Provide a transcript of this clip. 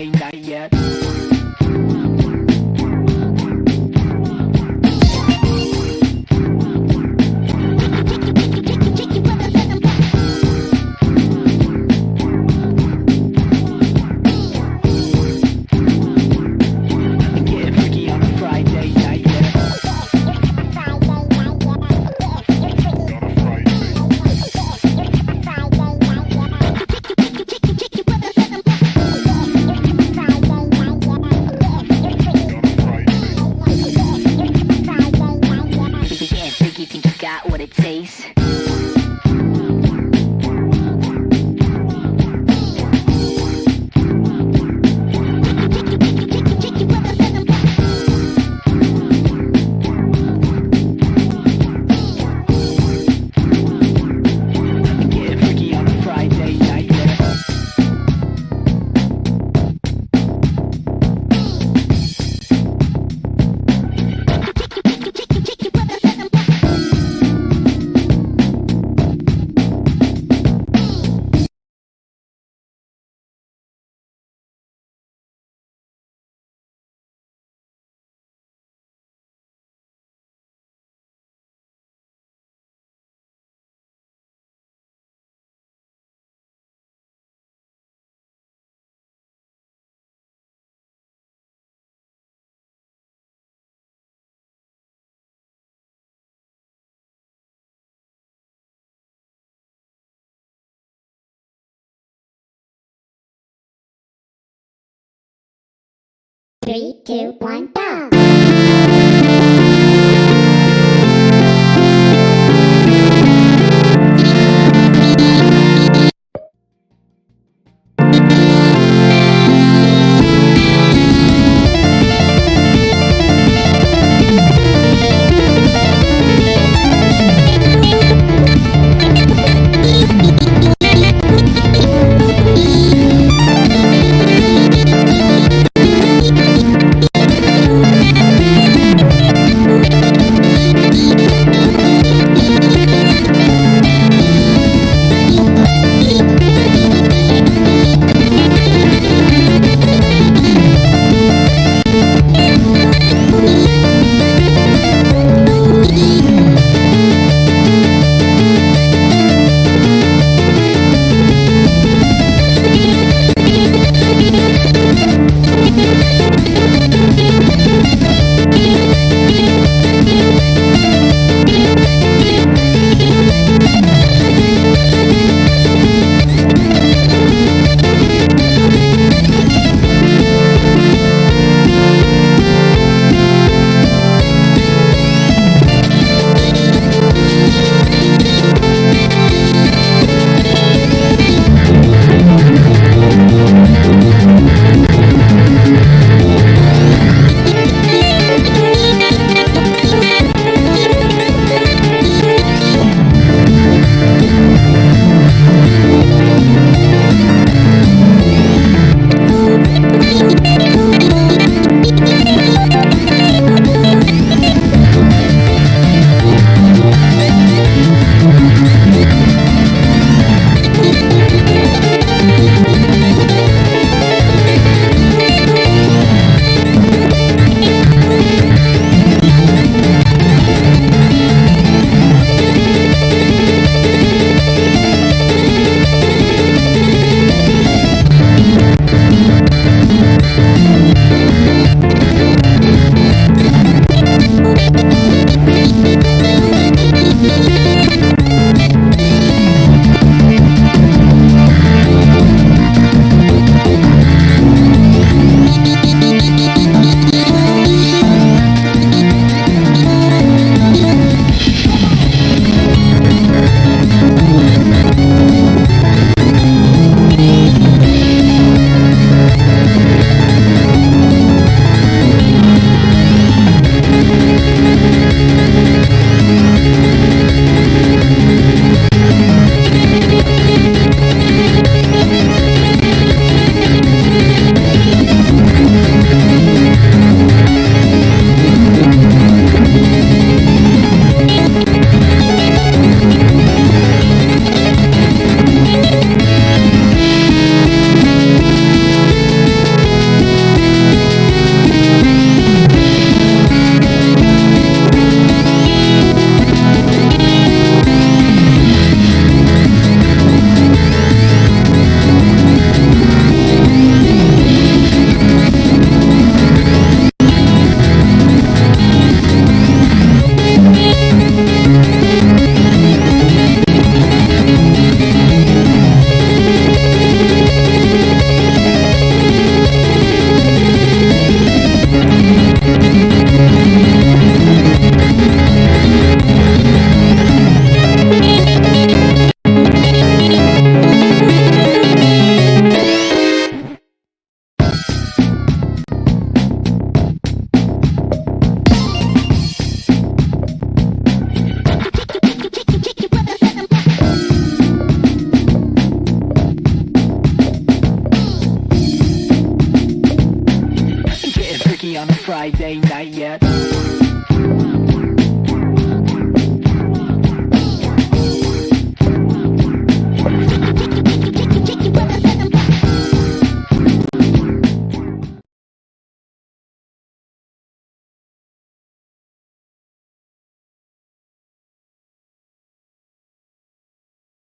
30 Three, two, one, go! Friday night yet.